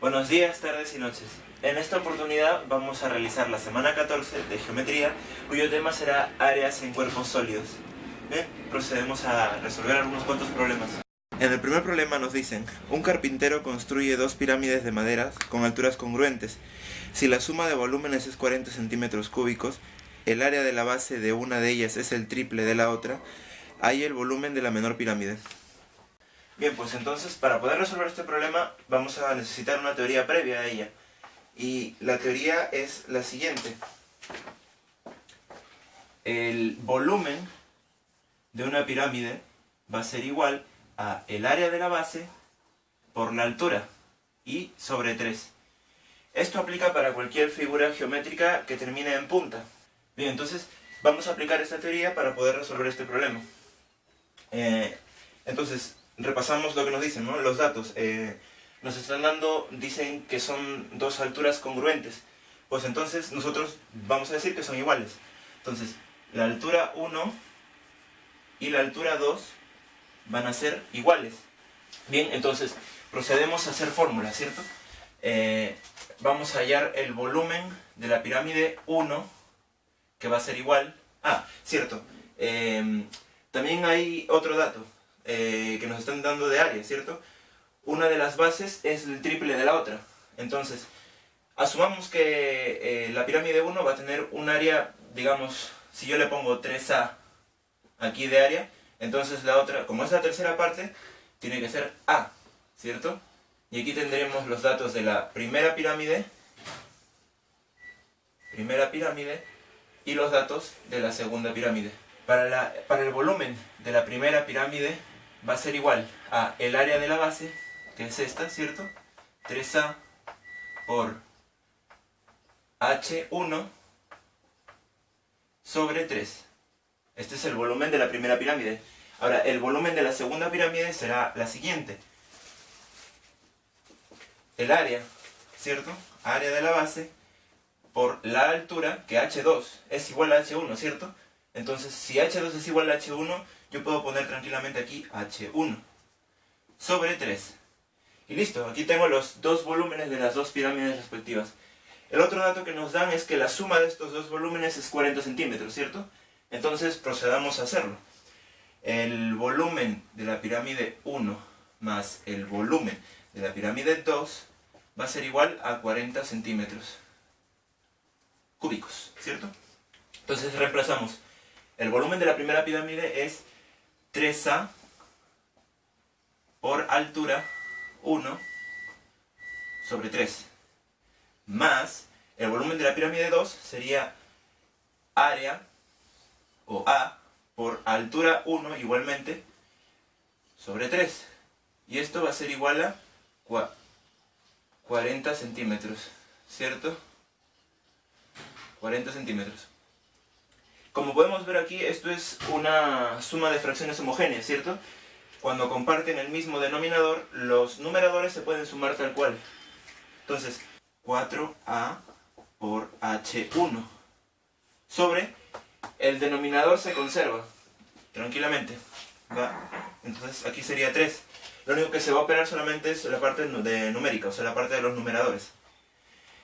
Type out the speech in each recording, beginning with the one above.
Buenos días, tardes y noches. En esta oportunidad vamos a realizar la semana 14 de Geometría, cuyo tema será áreas en cuerpos sólidos. Procedemos a resolver algunos cuantos problemas. En el primer problema nos dicen, un carpintero construye dos pirámides de madera con alturas congruentes. Si la suma de volúmenes es 40 centímetros cúbicos, el área de la base de una de ellas es el triple de la otra, hay el volumen de la menor pirámide. Bien, pues entonces para poder resolver este problema vamos a necesitar una teoría previa a ella. Y la teoría es la siguiente. El volumen de una pirámide va a ser igual a el área de la base por la altura y sobre 3. Esto aplica para cualquier figura geométrica que termine en punta. Bien, entonces vamos a aplicar esta teoría para poder resolver este problema. Eh, entonces, repasamos lo que nos dicen, ¿no? Los datos. Eh, nos están dando, dicen que son dos alturas congruentes. Pues entonces nosotros vamos a decir que son iguales. Entonces, la altura 1 y la altura 2 van a ser iguales. Bien, entonces procedemos a hacer fórmulas, ¿cierto? Eh, vamos a hallar el volumen de la pirámide 1, que va a ser igual... Ah, cierto. Eh, también hay otro dato. Eh, que nos están dando de área, ¿cierto? Una de las bases es el triple de la otra. Entonces, asumamos que eh, la pirámide 1 va a tener un área, digamos, si yo le pongo 3A aquí de área, entonces la otra, como es la tercera parte, tiene que ser A, ¿cierto? Y aquí tendremos los datos de la primera pirámide, primera pirámide, y los datos de la segunda pirámide. Para, la, para el volumen de la primera pirámide va a ser igual a el área de la base, que es esta, ¿cierto? 3A por H1 sobre 3. Este es el volumen de la primera pirámide. Ahora, el volumen de la segunda pirámide será la siguiente. El área, ¿cierto? Área de la base por la altura, que H2 es igual a H1, ¿cierto? Entonces, si H2 es igual a H1, yo puedo poner tranquilamente aquí H1 sobre 3. Y listo, aquí tengo los dos volúmenes de las dos pirámides respectivas. El otro dato que nos dan es que la suma de estos dos volúmenes es 40 centímetros, ¿cierto? Entonces procedamos a hacerlo. El volumen de la pirámide 1 más el volumen de la pirámide 2 va a ser igual a 40 centímetros cúbicos, ¿cierto? Entonces reemplazamos. El volumen de la primera pirámide es 3A por altura 1 sobre 3 más el volumen de la pirámide 2 sería área o A por altura 1 igualmente sobre 3 y esto va a ser igual a 40 centímetros ¿cierto? 40 centímetros como podemos ver aquí, esto es una suma de fracciones homogéneas, ¿cierto? Cuando comparten el mismo denominador, los numeradores se pueden sumar tal cual. Entonces, 4a por h1 sobre el denominador se conserva tranquilamente. Entonces aquí sería 3. Lo único que se va a operar solamente es la parte de numérica, o sea, la parte de los numeradores.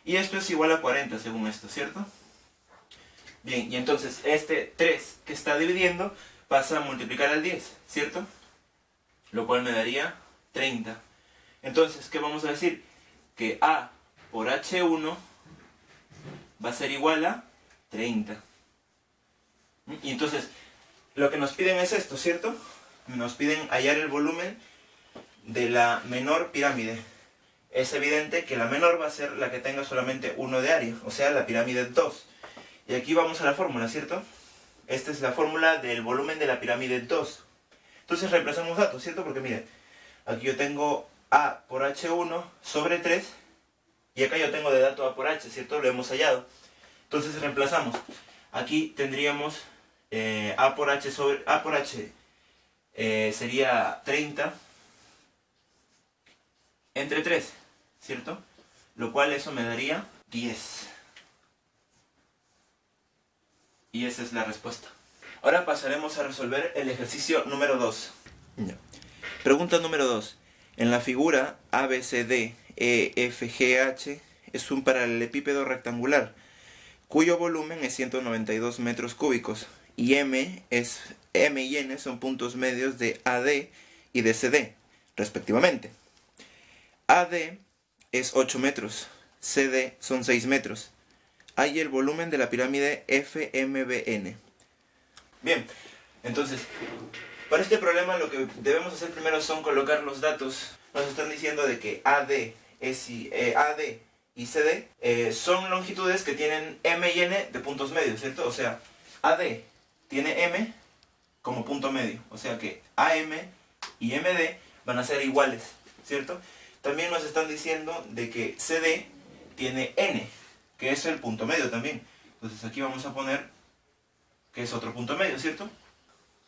Y esto es igual a 40 según esto, ¿cierto? Bien, y entonces este 3 que está dividiendo pasa a multiplicar al 10, ¿cierto? Lo cual me daría 30. Entonces, ¿qué vamos a decir? Que A por H1 va a ser igual a 30. Y entonces, lo que nos piden es esto, ¿cierto? Nos piden hallar el volumen de la menor pirámide. Es evidente que la menor va a ser la que tenga solamente 1 de área, o sea, la pirámide 2. Y aquí vamos a la fórmula, ¿cierto? Esta es la fórmula del volumen de la pirámide 2. Entonces reemplazamos datos, ¿cierto? Porque miren, aquí yo tengo A por H1 sobre 3 y acá yo tengo de dato A por H, ¿cierto? Lo hemos hallado. Entonces reemplazamos. Aquí tendríamos eh, A por H sobre A por H eh, sería 30 entre 3, ¿cierto? Lo cual eso me daría 10. Y esa es la respuesta. Ahora pasaremos a resolver el ejercicio número 2. Pregunta número 2. En la figura ABCD EFGH es un paralelepípedo rectangular cuyo volumen es 192 metros cúbicos y M, es, M y N son puntos medios de AD y de CD, respectivamente. AD es 8 metros, CD son 6 metros. Hay el volumen de la pirámide FMBN. Bien, entonces, para este problema lo que debemos hacer primero son colocar los datos. Nos están diciendo de que AD, es, eh, AD y CD son longitudes que tienen M y N de puntos medios, ¿cierto? O sea, AD tiene M como punto medio. O sea que AM y MD van a ser iguales, ¿cierto? También nos están diciendo de que CD tiene N, que es el punto medio también. Entonces aquí vamos a poner que es otro punto medio, ¿cierto?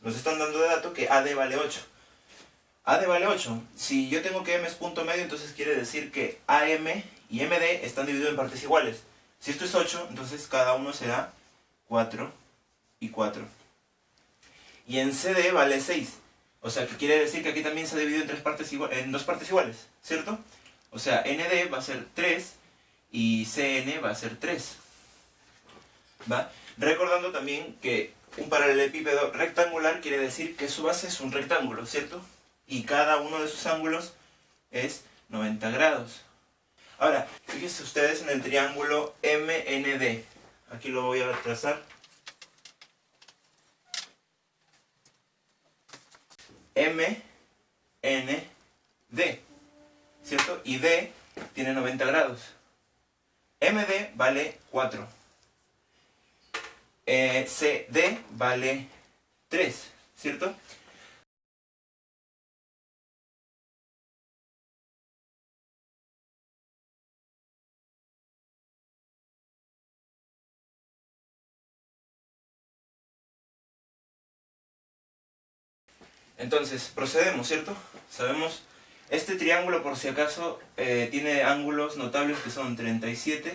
Nos están dando de dato que AD vale 8. AD vale 8. Si yo tengo que M es punto medio, entonces quiere decir que AM y MD están divididos en partes iguales. Si esto es 8, entonces cada uno será 4 y 4. Y en CD vale 6. O sea, que quiere decir que aquí también se ha dividido en, tres partes en dos partes iguales, ¿cierto? O sea, ND va a ser 3 y CN va a ser 3. ¿Va? Recordando también que un paralelepípedo rectangular quiere decir que su base es un rectángulo, ¿cierto? Y cada uno de sus ángulos es 90 grados. Ahora, fíjense ustedes en el triángulo MND. Aquí lo voy a trazar. M, N, D. ¿Cierto? Y D tiene 90 grados. MD vale 4. Eh, CD vale 3. ¿Cierto? Entonces, procedemos, ¿cierto? Sabemos, este triángulo por si acaso eh, tiene ángulos notables que son 37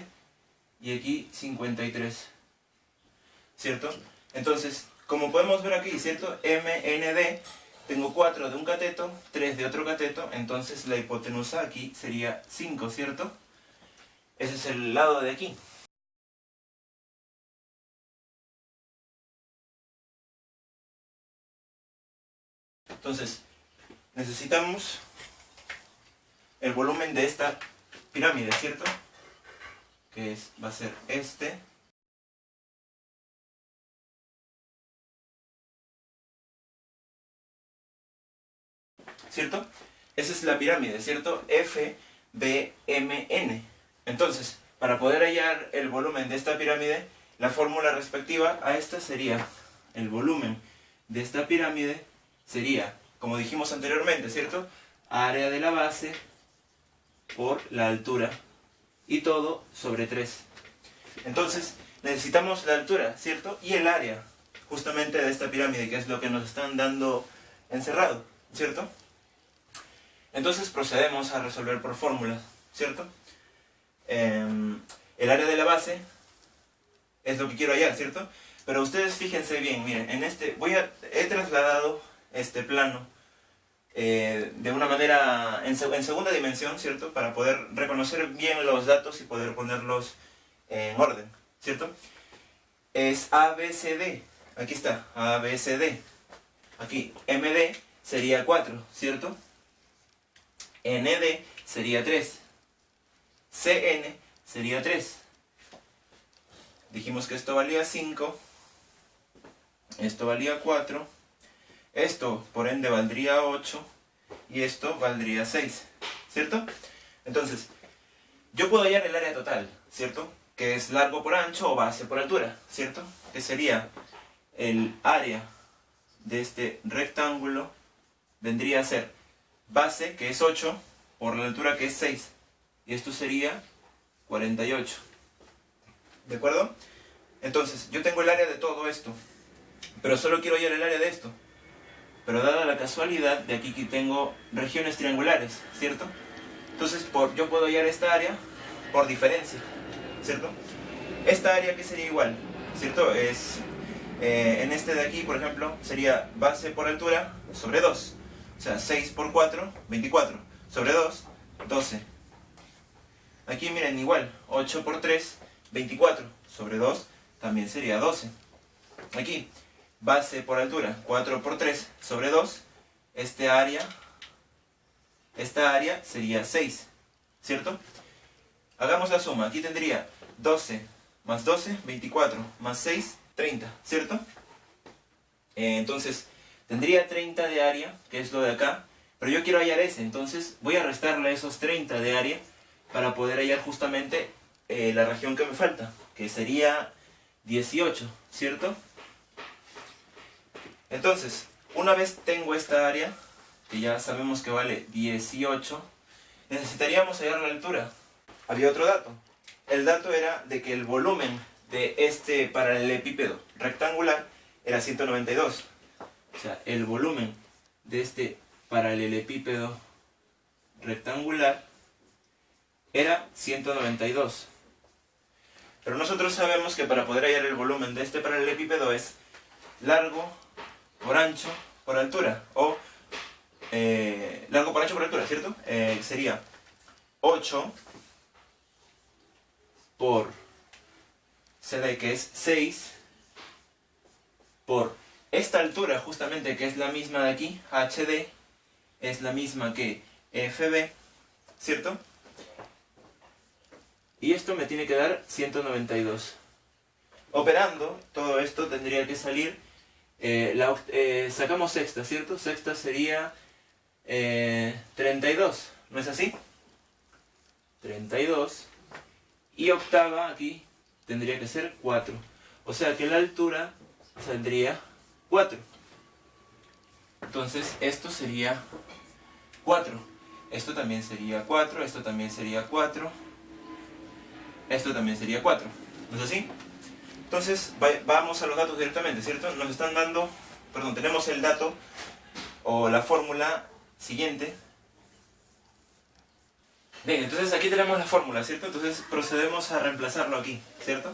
y aquí 53, ¿cierto? Entonces, como podemos ver aquí, ¿cierto? MND, tengo 4 de un cateto, 3 de otro cateto, entonces la hipotenusa aquí sería 5, ¿cierto? Ese es el lado de aquí. Entonces, necesitamos el volumen de esta pirámide, ¿cierto? Que es, va a ser este. ¿Cierto? Esa es la pirámide, ¿cierto? F, B, M, N. Entonces, para poder hallar el volumen de esta pirámide, la fórmula respectiva a esta sería el volumen de esta pirámide sería, como dijimos anteriormente, ¿cierto? Área de la base por la altura y todo sobre 3. Entonces, necesitamos la altura, ¿cierto? Y el área, justamente de esta pirámide, que es lo que nos están dando encerrado, ¿cierto? Entonces procedemos a resolver por fórmulas, ¿cierto? Em, el área de la base es lo que quiero hallar, ¿cierto? Pero ustedes fíjense bien, miren, en este, voy a, he trasladado este plano eh, de una manera en, segunda dimensión, ¿cierto? Para poder reconocer bien los datos y poder ponerlos en orden, ¿cierto? Es ABCD, aquí está, ABCD. Aquí, MD sería 4, ¿cierto? ND sería 3. CN sería 3. Dijimos que esto valía 5. Esto valía 4 esto, por ende, valdría 8 y esto valdría 6, ¿cierto? Entonces, yo puedo hallar el área total, ¿cierto? Que es largo por ancho o base por altura, ¿cierto? Que sería el área de este rectángulo vendría a ser base, que es 8, por la altura que es 6. Y esto sería 48. ¿De acuerdo? Entonces, yo tengo el área de todo esto, pero solo quiero hallar el área de esto. Pero dada la casualidad, de aquí que tengo regiones triangulares, ¿cierto? Entonces por, yo puedo hallar esta área por diferencia, ¿cierto? Esta área que sería igual, ¿cierto? Es, eh, en este de aquí, por ejemplo, sería base por altura sobre 2. O sea, 6 por 4, 24. Sobre 2, 12. Aquí miren, igual, 8 por 3, 24, sobre 2 también sería 12. Aquí, base por altura, 4 por 3 sobre 2, este área, esta área sería 6, ¿cierto? Hagamos la suma, aquí tendría 12 más 12, 24, más 6, 30, ¿cierto? Eh, entonces, tendría 30 de área, que es lo de acá, pero yo quiero hallar ese, entonces voy a restarle esos 30 de área para poder hallar justamente eh, la región que me falta, que sería 18, ¿cierto? Entonces, una vez tengo esta área, que ya sabemos que vale 18, necesitaríamos hallar la altura. Había otro dato. El dato era de que el volumen de este paralelepípedo rectangular era 192. O sea, el volumen de este paralelepípedo rectangular era 192. Pero nosotros sabemos que para poder hallar el volumen de este paralelepípedo es largo por ancho por altura. O eh, largo por ancho por altura, ¿cierto? Eh, sería 8 por CD que es 6 por esta altura justamente que es la misma de aquí, HD, es la misma que FB, ¿cierto? Y esto me tiene que dar 192. Operando, todo esto tendría que salir, eh, la, eh, sacamos sexta, ¿cierto? Sexta sería 32, eh, ¿no es así? 32. Y octava aquí tendría que ser 4. O sea que la altura saldría 4. Entonces esto sería 4. Esto también sería 4, esto también sería 4 esto también sería 4. ¿No es así? Entonces, vamos a los datos directamente, ¿cierto? Nos están dando, perdón, tenemos el dato o la fórmula siguiente. Bien, entonces aquí tenemos la fórmula, ¿cierto? Entonces procedemos a reemplazarlo aquí, ¿cierto?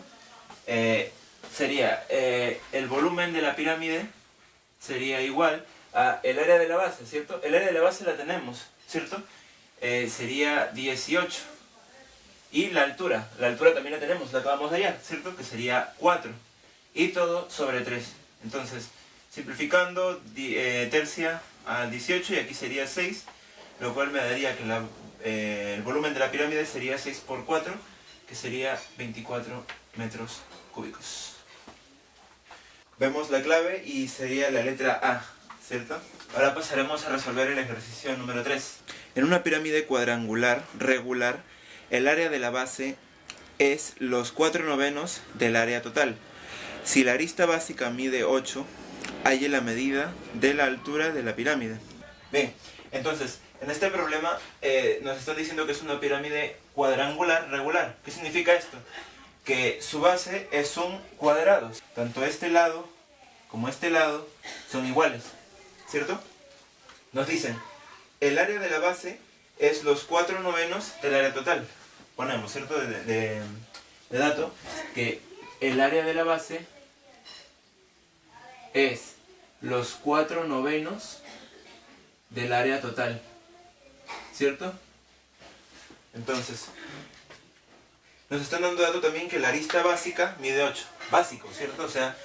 Eh, sería eh, el volumen de la pirámide sería igual a el área de la base, ¿cierto? El área de la base la tenemos, ¿cierto? Eh, sería 18 y la altura, la altura también la tenemos, la acabamos de hallar, ¿cierto? Que sería 4. Y todo sobre 3. Entonces, simplificando, eh, tercia a 18 y aquí sería 6, lo cual me daría que eh, el volumen de la pirámide sería 6 por 4, que sería 24 metros cúbicos. Vemos la clave y sería la letra A, ¿cierto? Ahora pasaremos a resolver el ejercicio número 3. En una pirámide cuadrangular regular, el área de la base es los 4 novenos del área total. Si la arista básica mide 8, hay la medida de la altura de la pirámide. Bien, entonces, en este problema eh, nos están diciendo que es una pirámide cuadrangular regular. ¿Qué significa esto? Que su base es un cuadrado. Tanto este lado como este lado son iguales, ¿cierto? Nos dicen, el área de la base es los 4 novenos del área total. Ponemos, ¿cierto? De, dato, que el área de la base es los 4 novenos del área total. ¿Cierto? Entonces, nos están dando dato también que la arista básica mide 8. Básico, ¿cierto? O sea,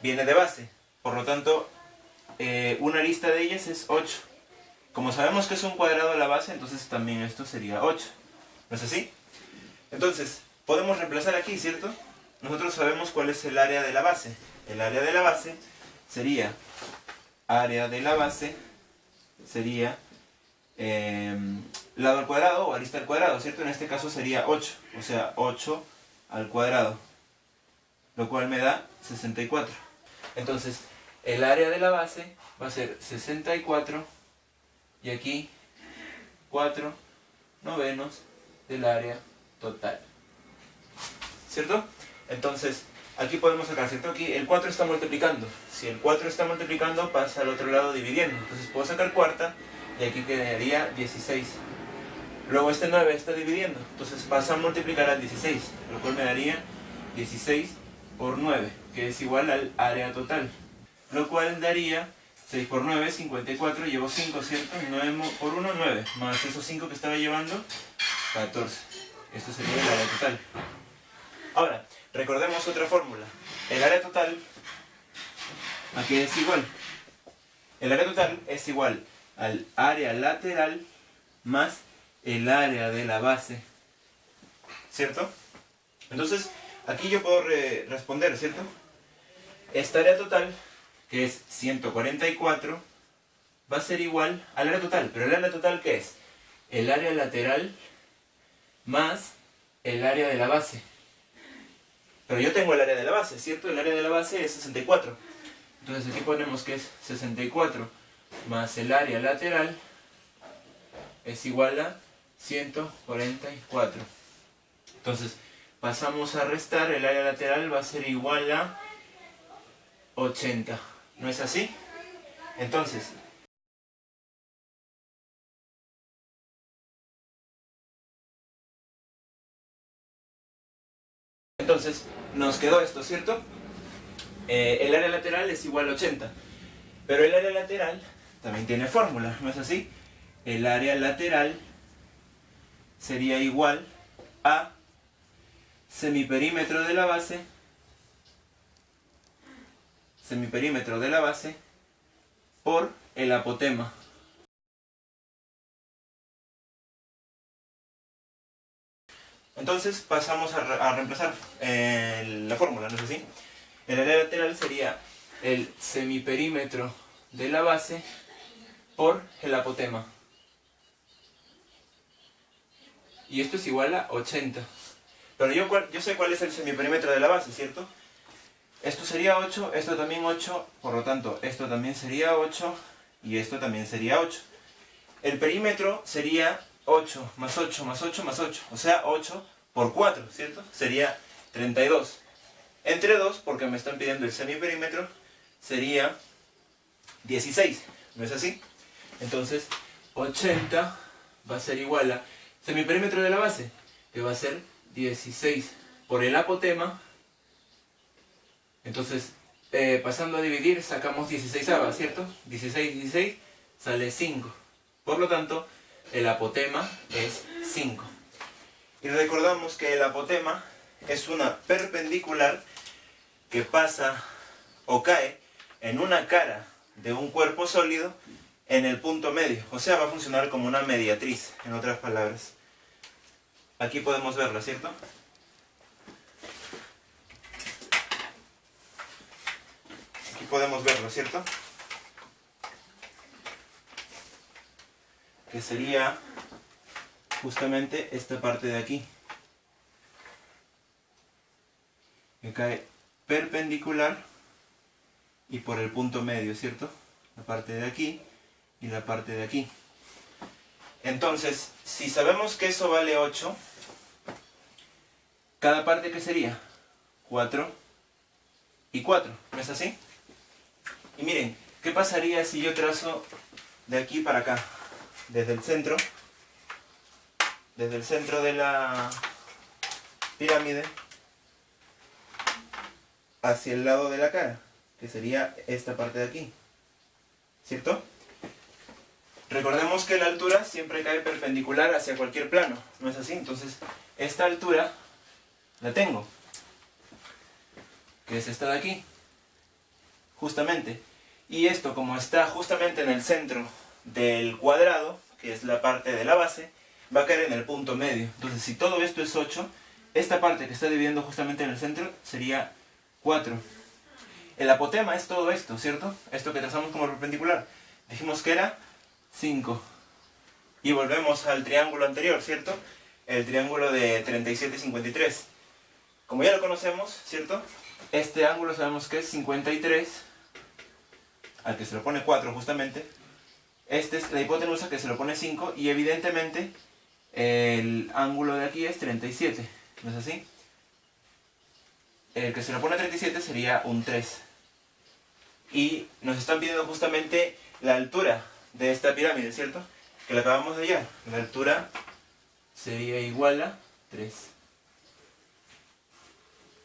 viene de base. Por lo tanto, eh, una arista de ellas es 8. Como sabemos que es un cuadrado la base, entonces también esto sería 8. ¿No es así? Entonces, podemos reemplazar aquí, ¿cierto? Nosotros sabemos cuál es el área de la base. El área de la base sería, área de la base sería em, lado al cuadrado o arista al cuadrado, ¿cierto? En este caso sería 8, o sea, 8 al cuadrado, lo cual me da 64. Entonces, el área de la base va a ser 64 y aquí 4 novenos del área total. ¿Cierto? Entonces, aquí podemos sacar, ¿cierto? Aquí el 4 está multiplicando. Si el 4 está multiplicando, pasa al otro lado dividiendo. Entonces puedo sacar cuarta y aquí quedaría 16. Luego este 9 está dividiendo. Entonces pasa a multiplicar al 16, lo cual me daría 16 por 9, que es igual al área total. Lo cual daría 6 por 9, 54, llevo 5, ¿cierto? 9 por 1, 9, más esos 5 que estaba llevando, 14. Esto sería el área total. Ahora, recordemos otra fórmula. El área total, aquí es igual. El área total es igual al área lateral más el área de la base. ¿Cierto? Entonces, aquí yo puedo responder, ¿cierto? Esta área total, que es 144, va a ser igual al área total. ¿Pero el área total qué es? El área lateral más el área de la base. Pero yo tengo el área de la base, ¿cierto? El área de la base es 64. Entonces aquí ponemos que es 64 más el área lateral es igual a 144. Entonces pasamos a restar, el área lateral va a ser igual a 80. ¿No es así? Entonces, Entonces, nos quedó esto, ¿cierto? Eh, el área lateral es igual a 80. Pero el área lateral también tiene fórmula, ¿no es así? El área lateral sería igual a semiperímetro de la base semiperímetro de la base por el apotema. Entonces pasamos a, reemplazar eh, la fórmula, ¿no es así? El área lateral sería el semiperímetro de la base por el apotema. Y esto es igual a 80. Pero yo, yo sé cuál es el semiperímetro de la base, ¿cierto? Esto sería 8, esto también 8, por lo tanto, esto también sería 8 y esto también sería 8. El perímetro sería 8 más 8 más 8 más 8, o sea, 8 por 4, ¿cierto? Sería 32. Entre 2, porque me están pidiendo el semiperímetro, sería 16, ¿no es así? Entonces, 80 va a ser igual a semiperímetro de la base, que va a ser 16 por el apotema entonces, eh, pasando a dividir, sacamos 16 avas, ¿cierto? 16, 16, sale 5. Por lo tanto, el apotema es 5. Y recordamos que el apotema es una perpendicular que pasa o cae en una cara de un cuerpo sólido en el punto medio. O sea, va a funcionar como una mediatriz, en otras palabras. Aquí podemos verla, ¿cierto? Podemos verlo, ¿cierto? Que sería justamente esta parte de aquí. Que cae perpendicular y por el punto medio, ¿cierto? La parte de aquí y la parte de aquí. Entonces, si sabemos que eso vale 8, cada parte que sería 4 y 4, ¿no es así? Y miren, ¿qué pasaría si yo trazo de aquí para acá? Desde el centro, desde el centro de la pirámide, hacia el lado de la cara, que sería esta parte de aquí. ¿Cierto? Recordemos que la altura siempre cae perpendicular hacia cualquier plano, ¿no es así? Entonces, esta altura la tengo, que es esta de aquí, justamente. Y esto, como está justamente en el centro del cuadrado, que es la parte de la base, va a caer en el punto medio. Entonces, si todo esto es 8, esta parte que está dividiendo justamente en el centro sería 4. El apotema es todo esto, ¿cierto? Esto que trazamos como perpendicular. Dijimos que era 5. Y volvemos al triángulo anterior, ¿cierto? El triángulo de 37 y 53. Como ya lo conocemos, ¿cierto? Este ángulo sabemos que es 53 al que se lo pone 4 justamente, esta es la hipotenusa que se lo pone 5 y evidentemente el ángulo de aquí es 37, ¿no es así? El que se lo pone 37 sería un 3. Y nos están pidiendo justamente la altura de esta pirámide, ¿cierto? Que la acabamos de hallar. La altura sería igual a 3.